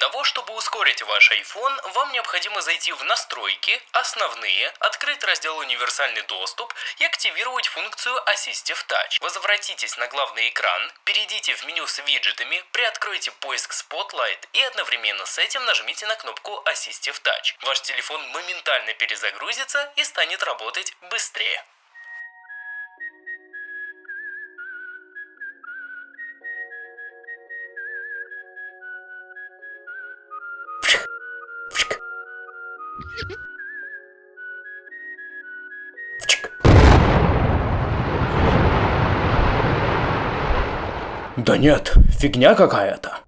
того, чтобы ускорить ваш iPhone, вам необходимо зайти в настройки, основные, открыть раздел универсальный доступ и активировать функцию Assistive Touch. Возвратитесь на главный экран, перейдите в меню с виджетами, приоткройте поиск Spotlight и одновременно с этим нажмите на кнопку Assistive Touch. Ваш телефон моментально перезагрузится и станет работать быстрее. Да нет, фигня какая-то.